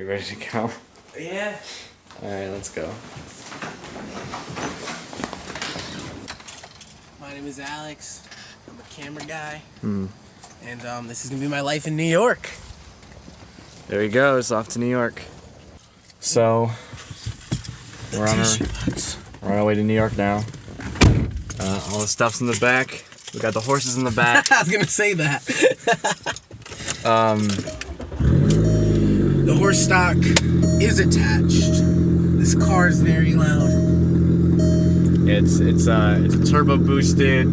You ready to go? Yeah. Alright, let's go. My name is Alex. I'm a camera guy. Hmm. And um, this is gonna be my life in New York. There he goes, off to New York. So, we're on, our, we're on our way to New York now. Uh, all the stuff's in the back. We got the horses in the back. I was gonna say that. Um, the horse stock is attached. This car is very loud. it's it's uh it's a turbo boosted,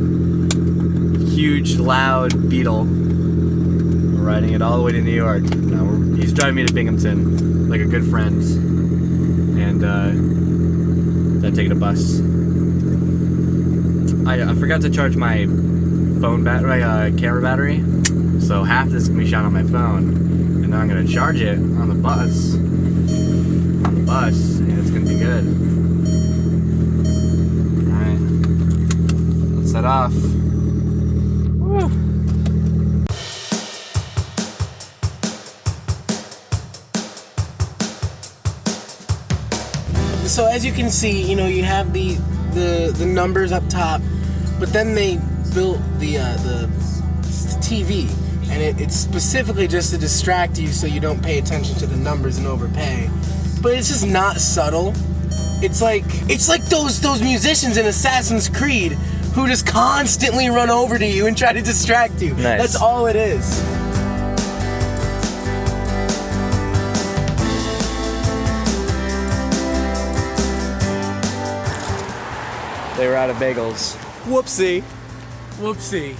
huge, loud Beetle. We're riding it all the way to New York. Now he's driving me to Binghamton, like a good friend, and uh, then taking a bus. I, I forgot to charge my phone battery, uh, camera battery, so half this can be shot on my phone, and I'm gonna charge it on the bus. On the bus, and it's gonna be good. Alright. Let's set off. Woo. So as you can see, you know, you have the the, the numbers up top, but then they built the uh, the TV, and it, it's specifically just to distract you so you don't pay attention to the numbers and overpay. But it's just not subtle. It's like it's like those those musicians in Assassin's Creed who just constantly run over to you and try to distract you. Nice. That's all it is. They were out of bagels. Whoopsie. Whoopsie.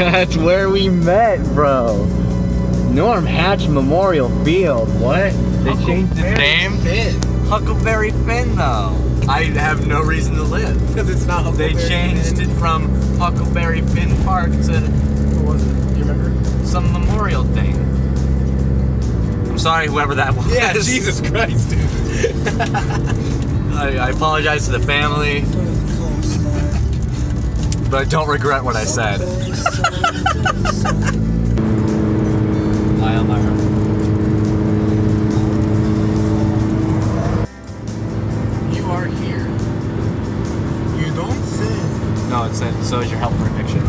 That's where we met, bro. Norm Hatch Memorial Field. What? They changed its name? Finn. Huckleberry Finn, though. I have no reason to live. Because it's not Huckleberry They changed Finn. it from Huckleberry Finn Park to What was it? You remember? some memorial thing. I'm sorry, whoever that was. Yeah, Jesus Christ, dude. I, I apologize to the family, but I don't regret what I said. You are here. You don't say. No, it said, so is your help for a picture.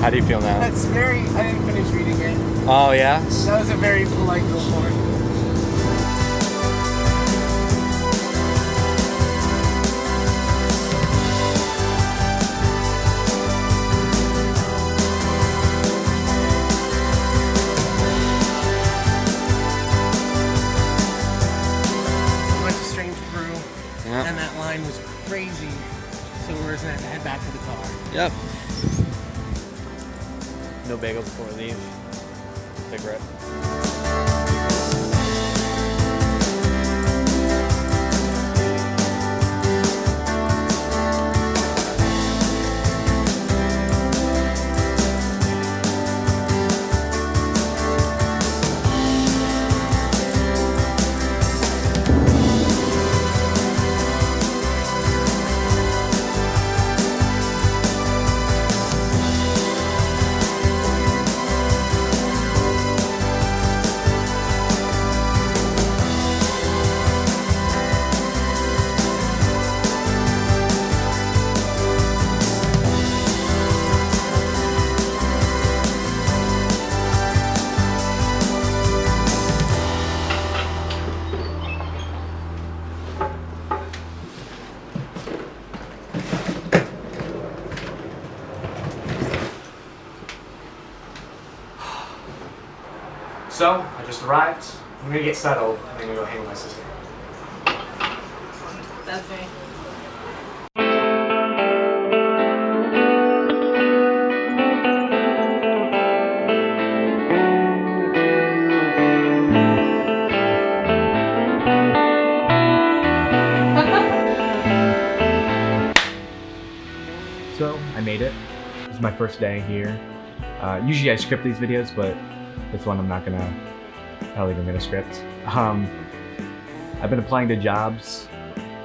How do you feel now? That's very. I didn't finish reading it. Oh, yeah? That was a very polite report. So we're gonna have to head back to the car. Yep. No bagels before we leave. Big rip. So, I just arrived. I'm gonna get settled, and I'm gonna go hang with my sister. That's me. So, I made it. This is my first day here. Uh, usually I script these videos, but this one I'm not gonna, not even gonna script. Um, I've been applying to jobs,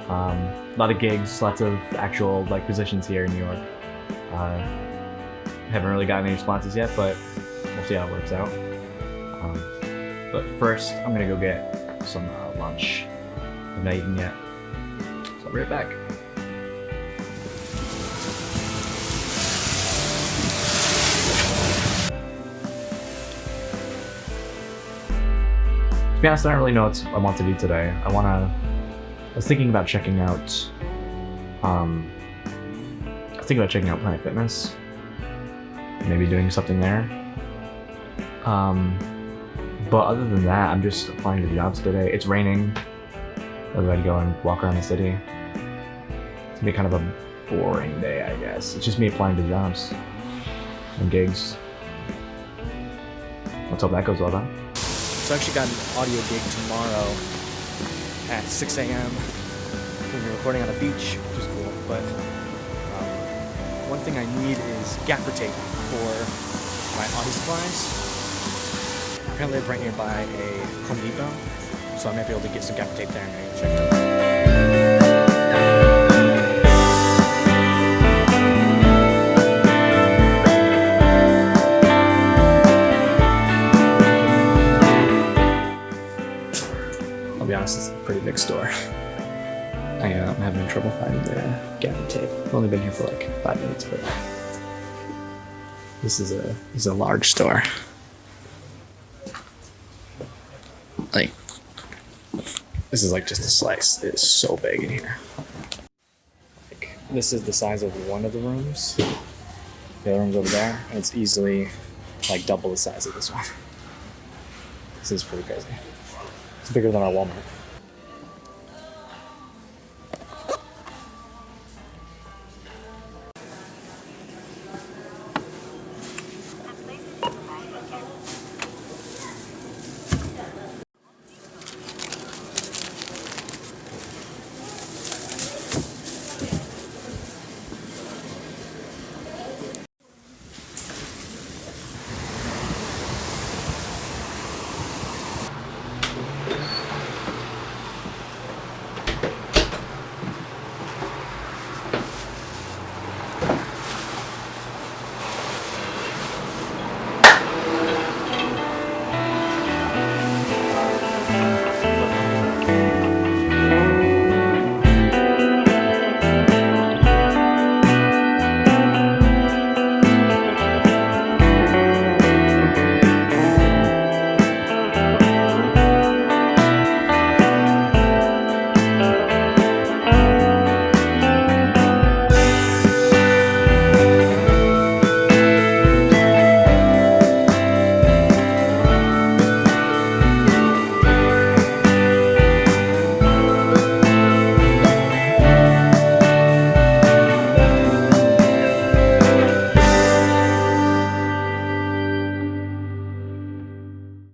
um, a lot of gigs, lots of actual like positions here in New York. Uh, Haven't really gotten any responses yet, but we'll see how it works out. Um, but first, I'm gonna go get some uh, lunch. I've not eaten yet, so I'll be right back. To be honest, I don't really know what I want to do today. I want to. I was thinking about checking out. Um, I was thinking about checking out Planet Fitness. Maybe doing something there. Um, but other than that, I'm just applying to jobs today. It's raining. Otherwise, I'd go and walk around the city. It's gonna be kind of a boring day, I guess. It's just me applying to jobs and gigs. Let's hope that goes well then. So I actually got an audio gig tomorrow at 6 a.m. We'll be recording on a beach, which is cool. But um, one thing I need is gaffer tape for my audio supplies. Apparently, I live right nearby a Home Depot, so I might be able to get some gaffer tape there and check it out. Honest, it's a pretty big store. I, uh, I'm having trouble finding the gaffer tape. I've only been here for like five minutes, but this is a this is a large store. Like this is like just a slice. It is so big in here. Like this is the size of one of the rooms. The other room's over there, and it's easily like double the size of this one. This is pretty crazy. It's bigger than our Walmart.